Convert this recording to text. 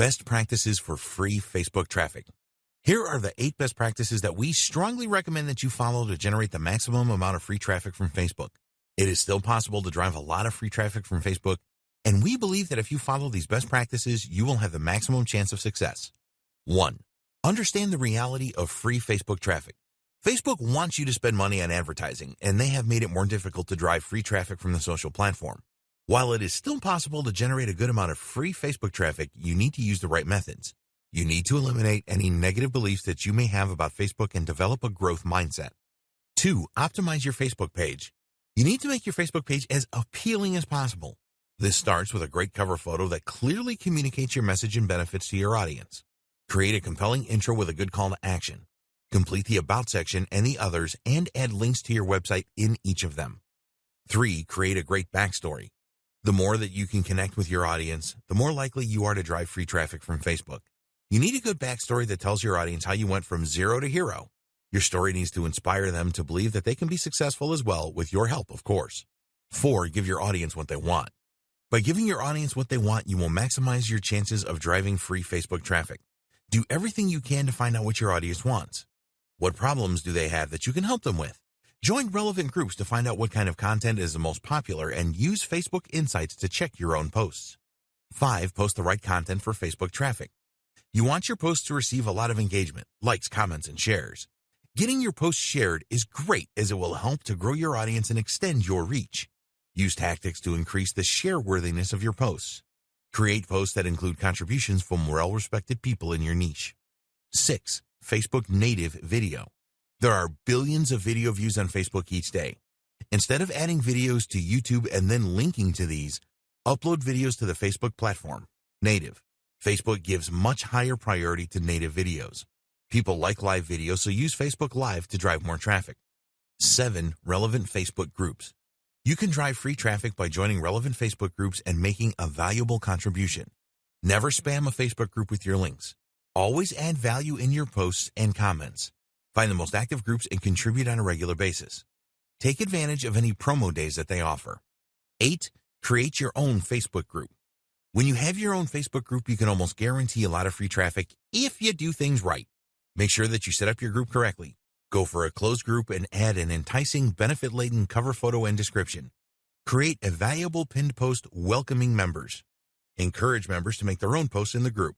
Best practices for free Facebook traffic. Here are the eight best practices that we strongly recommend that you follow to generate the maximum amount of free traffic from Facebook. It is still possible to drive a lot of free traffic from Facebook, and we believe that if you follow these best practices, you will have the maximum chance of success. 1. Understand the reality of free Facebook traffic. Facebook wants you to spend money on advertising, and they have made it more difficult to drive free traffic from the social platform. While it is still possible to generate a good amount of free Facebook traffic, you need to use the right methods. You need to eliminate any negative beliefs that you may have about Facebook and develop a growth mindset. 2. Optimize your Facebook page. You need to make your Facebook page as appealing as possible. This starts with a great cover photo that clearly communicates your message and benefits to your audience. Create a compelling intro with a good call to action. Complete the About section and the others and add links to your website in each of them. 3. Create a great backstory. The more that you can connect with your audience, the more likely you are to drive free traffic from Facebook. You need a good backstory that tells your audience how you went from zero to hero. Your story needs to inspire them to believe that they can be successful as well with your help, of course. 4. Give your audience what they want. By giving your audience what they want, you will maximize your chances of driving free Facebook traffic. Do everything you can to find out what your audience wants. What problems do they have that you can help them with? Join relevant groups to find out what kind of content is the most popular and use Facebook Insights to check your own posts. 5. Post the right content for Facebook traffic. You want your posts to receive a lot of engagement, likes, comments, and shares. Getting your posts shared is great as it will help to grow your audience and extend your reach. Use tactics to increase the share worthiness of your posts. Create posts that include contributions from well-respected people in your niche. 6. Facebook native video. There are billions of video views on Facebook each day. Instead of adding videos to YouTube and then linking to these, upload videos to the Facebook platform. Native. Facebook gives much higher priority to native videos. People like live videos, so use Facebook Live to drive more traffic. 7. Relevant Facebook groups. You can drive free traffic by joining relevant Facebook groups and making a valuable contribution. Never spam a Facebook group with your links. Always add value in your posts and comments. Find the most active groups and contribute on a regular basis. Take advantage of any promo days that they offer. 8. Create your own Facebook group. When you have your own Facebook group, you can almost guarantee a lot of free traffic if you do things right. Make sure that you set up your group correctly. Go for a closed group and add an enticing, benefit-laden cover photo and description. Create a valuable pinned post welcoming members. Encourage members to make their own posts in the group.